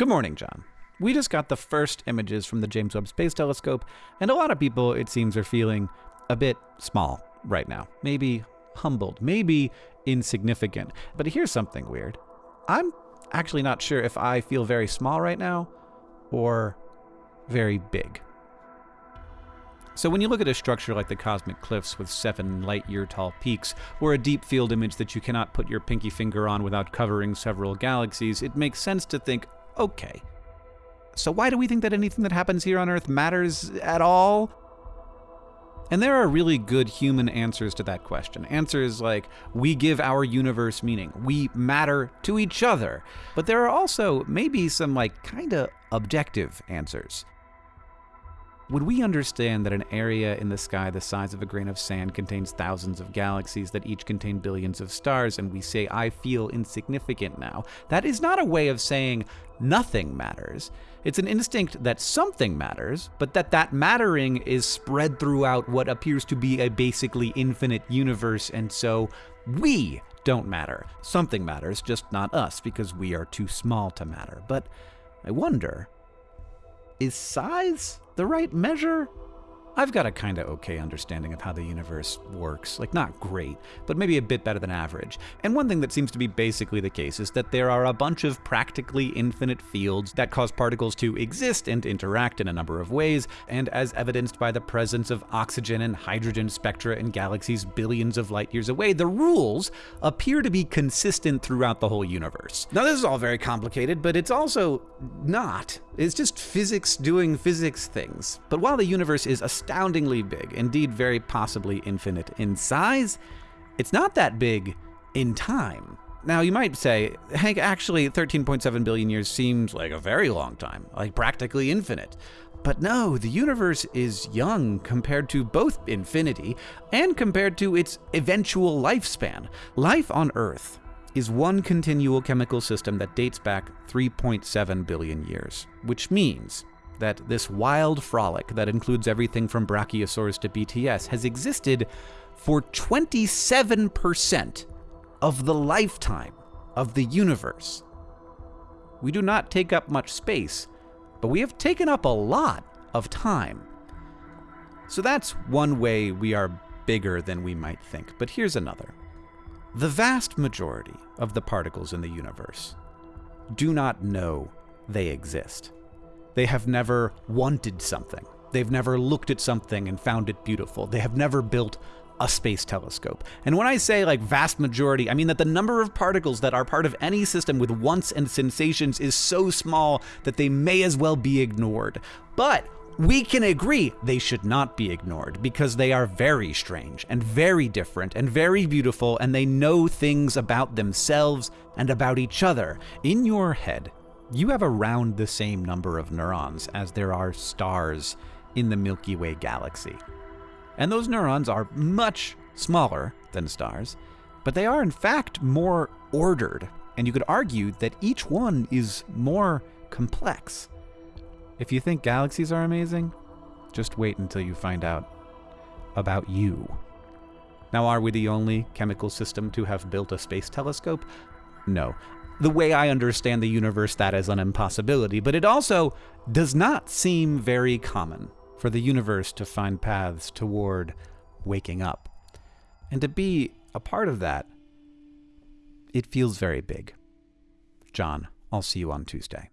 Good morning, John. We just got the first images from the James Webb Space Telescope, and a lot of people, it seems, are feeling a bit small right now. Maybe humbled, maybe insignificant. But here's something weird. I'm actually not sure if I feel very small right now or very big. So when you look at a structure like the cosmic cliffs with seven light year tall peaks, or a deep field image that you cannot put your pinky finger on without covering several galaxies, it makes sense to think, okay, so why do we think that anything that happens here on Earth matters at all? And there are really good human answers to that question. Answers like, we give our universe meaning, we matter to each other. But there are also maybe some, like, kinda objective answers. Would we understand that an area in the sky the size of a grain of sand contains thousands of galaxies that each contain billions of stars, and we say, I feel insignificant now? That is not a way of saying nothing matters. It's an instinct that something matters, but that that mattering is spread throughout what appears to be a basically infinite universe, and so we don't matter. Something matters, just not us, because we are too small to matter. But I wonder is size the right measure? I've got a kinda okay understanding of how the universe works. Like, not great, but maybe a bit better than average. And one thing that seems to be basically the case is that there are a bunch of practically infinite fields that cause particles to exist and interact in a number of ways, and as evidenced by the presence of oxygen and hydrogen spectra in galaxies billions of light years away, the rules appear to be consistent throughout the whole universe. Now, this is all very complicated, but it's also not. It's just physics doing physics things. But while the universe is astoundingly big, indeed very possibly infinite in size, it's not that big in time. Now, you might say, Hank, actually, 13.7 billion years seems like a very long time, like practically infinite. But no, the universe is young compared to both infinity and compared to its eventual lifespan. Life on Earth is one continual chemical system that dates back 3.7 billion years, which means that this wild frolic that includes everything from Brachiosaurus to BTS has existed for 27% of the lifetime of the universe. We do not take up much space, but we have taken up a lot of time. So that's one way we are bigger than we might think, but here's another. The vast majority of the particles in the universe do not know they exist. They have never wanted something. They've never looked at something and found it beautiful. They have never built a space telescope. And when I say like vast majority, I mean that the number of particles that are part of any system with wants and sensations is so small that they may as well be ignored. But we can agree they should not be ignored because they are very strange and very different and very beautiful and they know things about themselves and about each other. In your head, you have around the same number of neurons as there are stars in the Milky Way galaxy. And those neurons are much smaller than stars, but they are in fact more ordered, and you could argue that each one is more complex. If you think galaxies are amazing, just wait until you find out about you. Now, are we the only chemical system to have built a space telescope? No. The way I understand the universe, that is an impossibility, but it also does not seem very common for the universe to find paths toward waking up. And to be a part of that, it feels very big. John, I'll see you on Tuesday.